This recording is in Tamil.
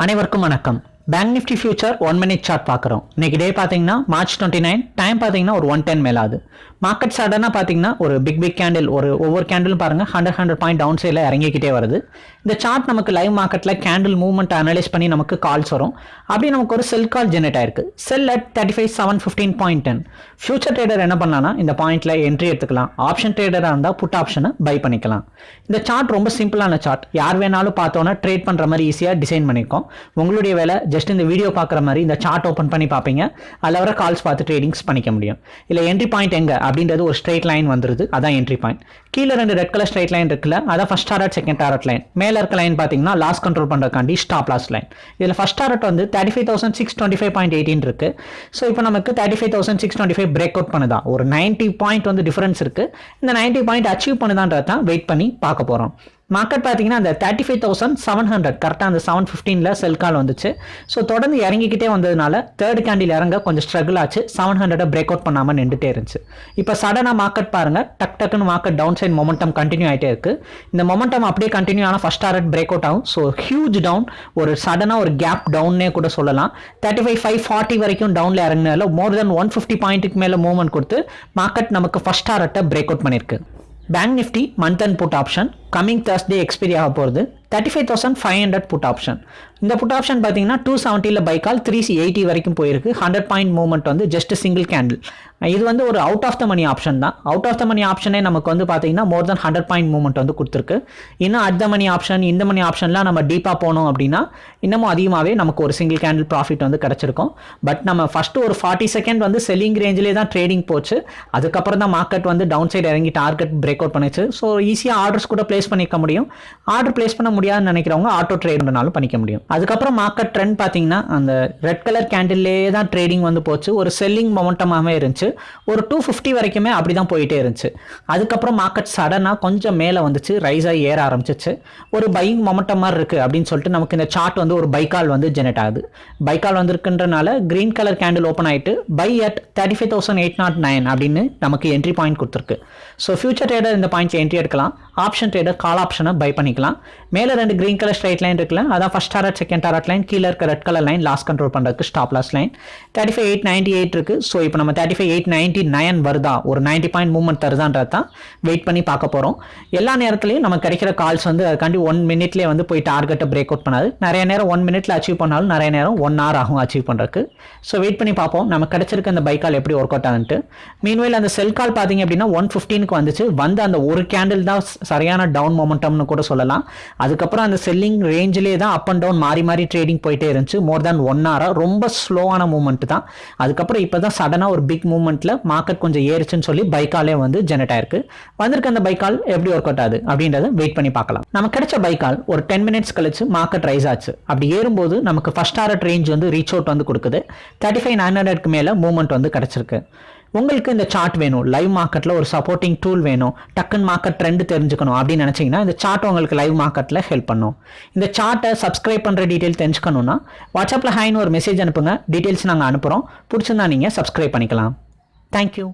அனைவருக்கும் வணக்கம். Bank Nifty future one minute chart பார்க்குறோம். இன்னைக்கு டே பார்த்தீங்கன்னா மார்ச் டுவெண்ட்டி நைன் டைம் பார்த்தீங்கன்னா ஒரு ஒன் டென் மேலாது. மார்க்கெட் சடனாக பார்த்தீங்கன்னா ஒரு பிக் பிக் கேண்டில் ஒரு ஒவ்வொரு கேண்டிலும் பாருங்க ஹண்ட்ரட் ஹண்ட்ரட் பாயிண்ட் டவுன் சைடில் இறங்கிக்கிட்டே வருது. இந்த சார்ட் நமக்கு லைவ் மார்க்கெட்டில் கேண்டில் மூவ்மெண்ட் அனலைஸ் பண்ணி நமக்கு கால்ஸ் வரும். அப்படி நமக்கு ஒரு செல் கால் ஜெனரேட் ஆயிருக்கு. Sell at thirty five seven fifteen point ten future trader என்ன பண்ணலாம்னா இந்த பாயிண்ட்டில் என்ட்ரி எடுத்துக்கலாம். ஆப்ஷன் ட்ரேடராக இருந்தால் புட் ஆப்ஷனை பை பண்ணிக்கலாம். இந்த சார்ட் ரொம்ப சிம்பிளான சார்ட் யார் வேணாலும் பார்த்தோன்னா ட்ரேட் பண்ணுற மாதிரி ஈஸியாக டிசைன் பண்ணியிருக்கோம் உங்களுடைய வேலை ஜஸ்ட் இந்த வீடியோ பார்க்குற மாதிரி இந்த சார்ட் ஓப்பன் பண்ணி பார்ப்பீங்க. அதில் வர கால்ஸ் பார்த்து ட்ரேடிங்ஸ் பண்ணிக்க முடியும். இல்லை என்ட்ரி பாயிண்ட் எங்கே? அப்படின்றது ஒரு ஸ்ட்ரெயிட் லைன் வந்துருது. அதான் என்ட்ரி பாயிண்ட் கீழே ரெண்டு ரெட் கலர் ஸ்ட்ரெயிட் லைன் இருக்குல்ல அதான் first target second target line மேலே இருக்க லைன் பார்த்தீங்கன்னா லாஸ் கண்ட்ரோல் பண்ணுறதுக்காண்டி ஸ்டாப் லாஸ் லைன் இதில் ஃபர்ஸ்ட் டாரட் வந்து thirty five thousand six twenty five point eighteen இருக்கு. ஸோ இப்போ நமக்கு thirty five thousand six twenty five break out பண்ணுதா? ஒரு நைன்ட்டி பாயிண்ட் வந்து டிஃபரன்ஸ் இருக்குது இந்த நைன்ட்டி பாயிண்ட் அச்சீவ் பண்ணுதான்றது தான் வெயிட் பண்ணி பார்க்க போகிறோம் மார்க்கெட் பார்த்தீங்கன்னா அந்த thirty five thousand seven hundred கரெக்டாக அந்த செவன் ஃபிஃப்டீனில் செல் கால் வந்துச்சு. ஸோ தொடர்ந்து இறங்கிக்கிட்டே வந்ததுனால தேர்ட் கேண்டில் இறங்க கொஞ்சம் ஸ்ட்ரகிள் ஆச்சு. செவன் ஹண்ட்ரடை பிரேக் அவுட் பண்ணாமல் நின்றுட்டே இருந்துச்சு. இப்போ சடனாக மார்க்கெட் பாருங்கள் டக் டக்குன்னு market down side momentum continue ஆகிட்டே இருக்குது இந்த மொமெண்டம் அப்படியே கண்டினியூ ஆனால் ஃபஸ்ட் டாரட் பிரேக் அவுட் ஆகும். ஸோ ஹியூஜ் டவுன் ஒரு சடனாக ஒரு கேப் டவுன்னே கூட சொல்லலாம். தேர்ட்டி ஃபைவ் ஃபைவ் ஃபார்ட்டி வரைக்கும் டவுனில் இறங்கினால மோர் தென் ஒன் ஃபிஃப்டி பாயிண்ட்டுக்கு மேலே மூவ்மெண்ட் கொடுத்து மார்க்கெட் நமக்கு ஃபஸ்ட் டாரட்டை பிரேக் அவுட் பண்ணியிருக்கு bank Nifty month and put option coming Thursday expiry ஆக போகிறது thirty five thousand five hundred put option இந்த புட் ஆப்ஷன் பார்த்தீங்கன்னா டூ செவன்ட்டியில் பைக்கால் த்ரீ எயிட்டி வரைக்கும் போயிருக்கு. ஹண்ட்ரட் பாயிண்ட் மூவ்மெண்ட் வந்து ஜஸ்ட் சிங்கிள் கேண்டில் இது வந்து ஒரு out of the money option தான். அவுட் ஆஃப் த மணி ஆப்ஷனே நமக்கு வந்து பார்த்தீங்கன்னா more then hundred point movement வந்து கொடுத்துருக்கு. இன்னும் அட் த மணி ஆப்ஷன் இந்த மணி ஆப்ஷன்லாம் நம்ம டீப்பாக போனோம் அப்படின்னா இன்னமும் அதிகமாகவே நமக்கு ஒரு சிங்கிள் கேண்டில் ப்ராஃபிட் வந்து கிடச்சிருக்கும். பட் நம்ம ஃபஸ்ட்டு ஒரு ஃபார்ட்டி செகண்ட் வந்து செல்லிங் ரேஞ்சிலே தான் ட்ரேடிங் போச்சு. அதுக்கப்புறம் தான் மார்க்கெட் வந்து டவுன் சைடு இறங்கி டார்கெட் பிரேக் அவுட் பண்ணிச்சு. ஸோ ஈஸியாக ஆர்டர்ஸ் கூட பிளேஸ் பண்ணிக்க முடியும். ஆர்டர் பிளேஸ் பண்ண முடியாதுன்னு நினைக்கிறவங்க ஆட்டோ ட்ரேட்னாலும் பண்ணிக்க முடியும். அதுக்கப்புறம் மார்க்கெட் ட்ரெண்ட் பார்த்தீங்கன்னா அந்த ரெட் கலர் கேண்டில்லே தான் ட்ரேடிங் வந்து போச்சு. ஒரு செல்லிங் மொமெண்டமாகவே இருந்துச்சு. ஒரு டூ ஃபிஃப்டி வரைக்குமே அப்படி தான் போயிட்டே இருந்துச்சு. அதுக்கப்புறம் மார்க்கெட் சடனாக கொஞ்சம் மேலே வந்துச்சு. ரைஸ் ஆகி ஏற ஆரம்பிச்சிச்சு. ஒரு பையிங் மொமெண்டம் மாதிரி இருக்குது அப்படின்னு சொல்லிட்டு நமக்கு இந்த சார்ட் வந்து ஒரு பைக்கால் வந்து ஜெனரேட் ஆகுது. பைக்கால் வந்திருக்குன்றனால கிரீன் கலர் கேண்டில் ஓப்பன் ஆகிட்டு buy at thirty five thousand eight naught nine அப்படின்னு நமக்கு என்ட்ரி பாயிண்ட் கொடுத்துருக்கு. ஸோ ஃபியூச்சர் ட்ரேடர் இந்த பாயிண்ட்ஸ் என்ட்ரி எடுக்கலாம். ஆப்ஷன் ட்ரேடர் கால் ஆப்ஷனை பை பண்ணிக்கலாம். மேலே ரெண்டு கிரீன் கலர் ஸ்ட்ரைட் லைன் இருக்குல்ல அதான் first target second target line கீழே இருக்க red colour line loss control பண்ணுறதுக்கு stop loss line thirty five eight ninety eight இருக்கு. ஸோ இப்போ நம்ம thirty five eight ninety nine வருதா? ஒரு நைன்டி பாயிண்ட் மூவ்மெண்ட் தருதான்றது தான் வெயிட் பண்ணி பார்க்க போகிறோம் எல்லா நேரத்துலையும் நம்ம கிடைக்கிற கால்ஸ் வந்து அதுக்காண்டி ஒன் மினிட்லேயே வந்து போய் டார்கெட்டை பிரேக் அவுட் பண்ணாது. நிறைய நேரம் ஒன் மினிட்ல அச்சீவ் பண்ணாலும் நிறைய நேரம் ஒன் ஹவர் ஆகும் அச்சீவ் பண்ணுறதுக்கு ஸோ வெயிட் பண்ணி பார்ப்போம். நம்ம கிடைச்சிருக்க அந்த பைக்கால் எப்படி ஒர்க் அவுட் ஆகுன்ட்டு. மீன்வேல் அந்த செல் கால் பார்த்தீங்க அப்படின்னா ஒன் ஃபிஃப்டீனுக்கு வந்துச்சு. வந்து அந்த ஒரு கேண்டில் தான் சரியான டவுன் மொமெண்டம்னு கூட சொல்லலாம். அதுக்கப்புறம் அந்த செல்லிங் ரேஞ்சிலே தான் அப் அண்ட் டவுன் மாறி மாறி ட்ரேடிங் போயிட்டே இருந்துச்சு. மோர் தேன் ஒன் ஹவராக ரொம்ப ஸ்லோவான மூவ்மெண்ட் தான். அதுக்கப்புறம் இப்போ தான் சடனாக ஒரு பிக் மூவ்மெண்ட்டில் மார்க்கெட் கொஞ்சம் ஏறுச்சுன்னு சொல்லி பைக்காலே வந்து ஜெனரேட் ஆயிருக்கு. வந்திருக்க அந்த பைக்கால் எப்படி ஒர்க் அவுட் ஆகுது அப்படின்றத வெயிட் பண்ணி பார்க்கலாம். நம்ம கிடைச்ச பைக்கால் ஒரு டென் மினிட்ஸ் கழிச்சு மார்க்கெட் ரைஸ் ஆச்சு. அப்படி ஏறும்போது நமக்கு ஃபர்ஸ்ட் டாரட் ரேஞ்ச் வந்து ரீச் அவுட் வந்து கொடுக்குது. தேர்ட்டி ஃபைவ் நைன் ஹண்ட்ரட்க்கு மேலே மூவ்மெண்ட் வந்து கிடச்சிருக்கு. உங்களுக்கு இந்த சார்ட் வேணும். லைவ் மார்க்கெட்டில் ஒரு சப்போர்ட்டிங் டூல் வேணும். டக்குன்னு மார்க்கெட் ட்ரெண்ட் தெரிஞ்சுக்கணும் அப்படின்னு நினச்சிங்கன்னா இந்த சார்ட் உங்களுக்கு லைவ் மார்க்கெட்டில் ஹெல்ப் பண்ணும். இந்த சார்ட்டை சப்ஸ்கிரைப் பண்ணுற டீட்டெயில் தெரிஞ்சுக்கணுன்னா வாட்ஸ்அப்பில் ஹைன்னு ஒரு மெசேஜ் அனுப்புங்க. டீட்டெயில்ஸ் நாங்கள் அனுப்புகிறோம் பிடிச்சிருந்தா நீங்கள் சப்ஸ்கிரைப் பண்ணிக்கலாம். தேங்க்யூ